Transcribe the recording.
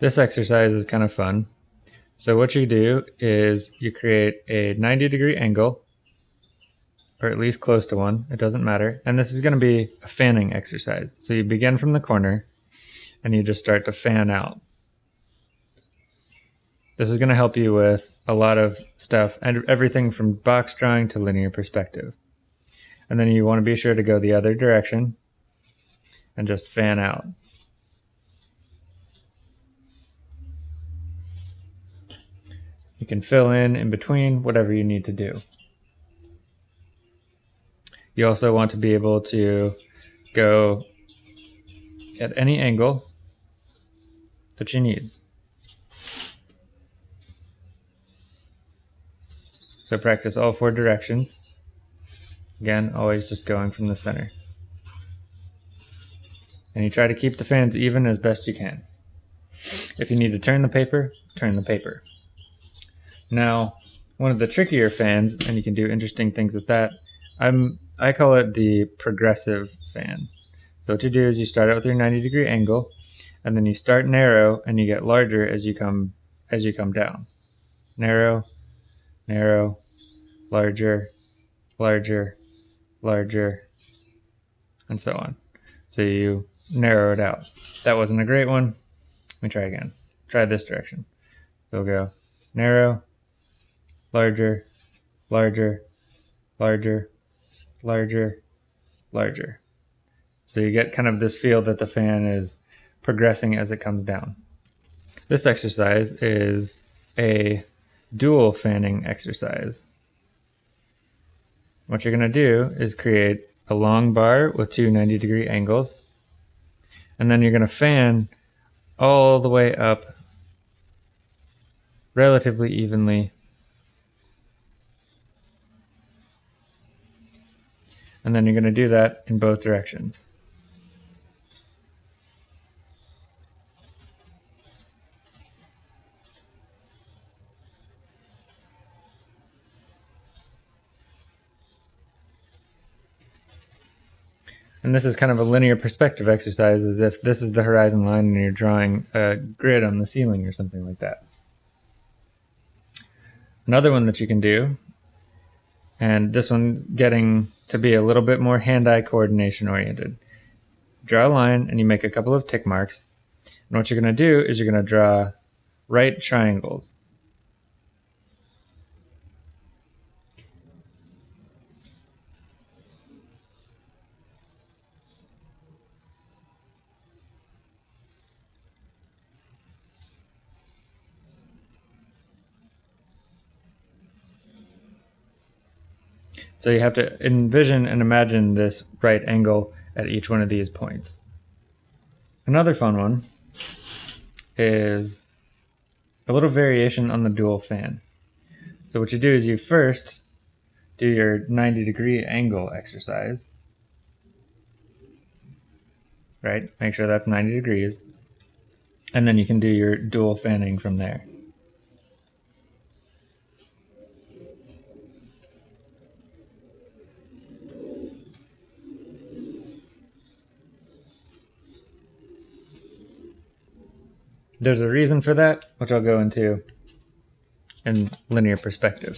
This exercise is kind of fun. So what you do is you create a 90 degree angle, or at least close to one, it doesn't matter. And this is going to be a fanning exercise. So you begin from the corner and you just start to fan out. This is going to help you with a lot of stuff and everything from box drawing to linear perspective. And then you want to be sure to go the other direction and just fan out. You can fill in in between whatever you need to do. You also want to be able to go at any angle that you need. So practice all four directions. Again, always just going from the center. And you try to keep the fans even as best you can. If you need to turn the paper, turn the paper. Now, one of the trickier fans, and you can do interesting things with that, I'm I call it the progressive fan. So what you do is you start out with your 90 degree angle, and then you start narrow and you get larger as you come as you come down. Narrow, narrow, larger, larger, larger, and so on. So you narrow it out. That wasn't a great one. Let me try again. Try this direction. So we'll go narrow, larger, larger, larger, larger, larger. So you get kind of this feel that the fan is progressing as it comes down. This exercise is a dual fanning exercise. What you're going to do is create a long bar with two 90 degree angles and then you're going to fan all the way up relatively evenly and then you're going to do that in both directions. And this is kind of a linear perspective exercise as if this is the horizon line and you're drawing a grid on the ceiling or something like that. Another one that you can do, and this one's getting to be a little bit more hand-eye coordination oriented. Draw a line and you make a couple of tick marks. And what you're going to do is you're going to draw right triangles. So you have to envision and imagine this right angle at each one of these points. Another fun one is a little variation on the dual fan. So what you do is you first do your 90 degree angle exercise. Right? Make sure that's 90 degrees. And then you can do your dual fanning from there. There's a reason for that, which I'll go into in linear perspective.